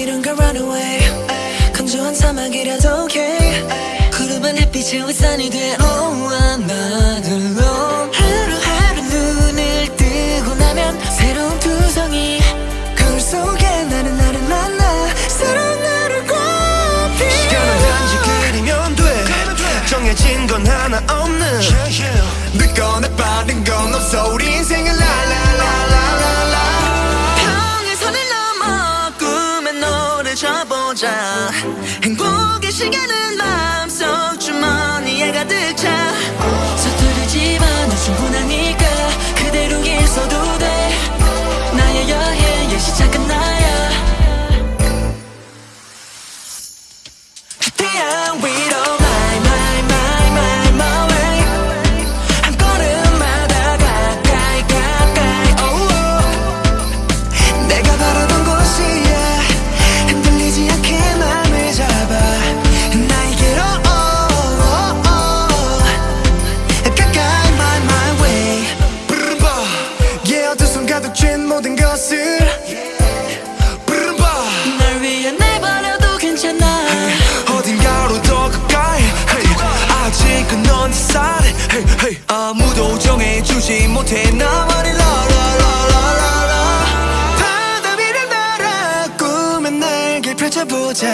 어디론가 run away. 건조한 사막이라도 okay. 구름은 햇빛에 윗산이 돼. Oh I'm not 하루하루 눈을 뜨고 나면 새로운 두성이 거울 속에 나는 나를 만나 새로운 나를 꽃피 시간은 단지 그리면 돼. 정해진 건 하나 없는 늦거나 빠른 건 없어. 우리 인생을 져보자. 행복의 시간은 마 모든 것을 부르바 날 위해 내버려도 괜찮아. 어딘가로 더 가까이 hey. 아직은 넌 살해 hey, hey. 아무도 정해주지 못해. 나만의 라라라라라라. 바다 위를 날아 꿈의 날개 펼쳐보자